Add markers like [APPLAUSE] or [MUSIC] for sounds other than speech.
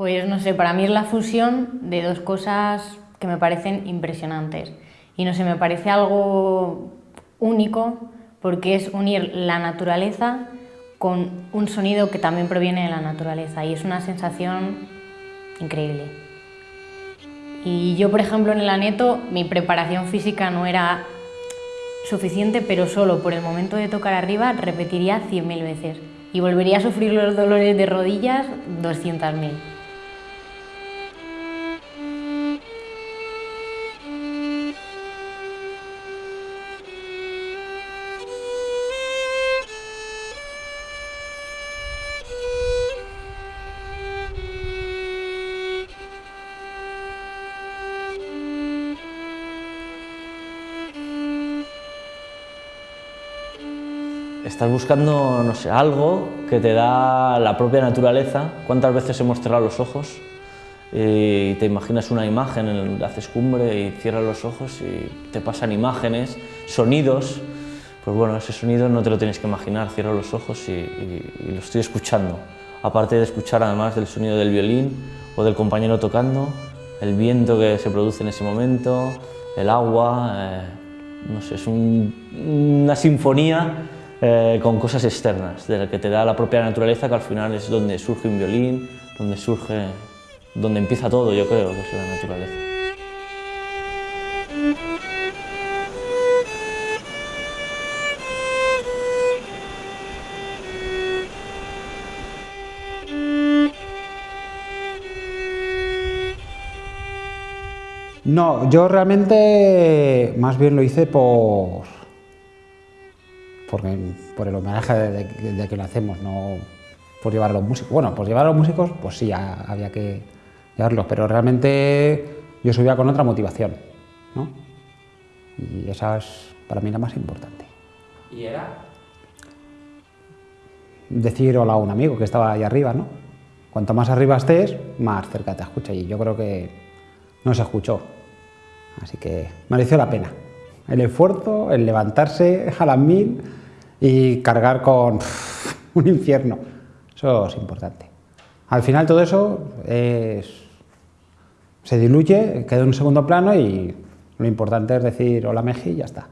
Pues no sé, para mí es la fusión de dos cosas que me parecen impresionantes. Y no sé, me parece algo único porque es unir la naturaleza con un sonido que también proviene de la naturaleza y es una sensación increíble. Y yo, por ejemplo, en el aneto, mi preparación física no era suficiente, pero solo por el momento de tocar arriba repetiría 100.000 veces y volvería a sufrir los dolores de rodillas 200.000. Estás buscando, no sé, algo que te da la propia naturaleza. ¿Cuántas veces hemos cerrado los ojos y te imaginas una imagen, haces cumbre y cierras los ojos y te pasan imágenes, sonidos? Pues bueno, ese sonido no te lo tienes que imaginar, cierro los ojos y, lo estoy escuchando. Aparte de escuchar además del sonido del violín o del compañero tocando, el viento que se produce en ese momento, el agua, eh, no sé, es una sinfonía eh, con cosas externas, de la que te da la propia naturaleza, que al final es donde surge un violín, donde surge, donde empieza todo, yo creo, que es la naturaleza. No, yo realmente más bien lo hice por, por el homenaje de, que lo hacemos, no por llevar a los músicos. Bueno, por llevar a los músicos, pues sí, había que llevarlos, pero realmente yo subía con otra motivación, ¿no? Y esa es para mí la más importante. ¿Y era? Decir hola a un amigo que estaba ahí arriba, ¿no? Cuanto más arriba estés, más cerca te escucha y yo creo que no se escuchó. Así que mereció la pena. El esfuerzo, el levantarse a las mil y cargar con [LAUGHS] un infierno. Eso es importante. Al final todo eso se diluye, queda en un segundo plano y lo importante es decir hola Meji y ya está.